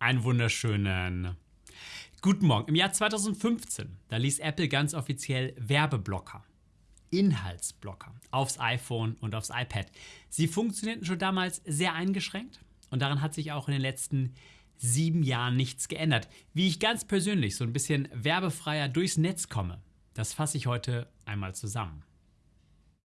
Einen wunderschönen guten Morgen. Im Jahr 2015, da ließ Apple ganz offiziell Werbeblocker, Inhaltsblocker aufs iPhone und aufs iPad. Sie funktionierten schon damals sehr eingeschränkt und daran hat sich auch in den letzten sieben Jahren nichts geändert. Wie ich ganz persönlich so ein bisschen werbefreier durchs Netz komme, das fasse ich heute einmal zusammen.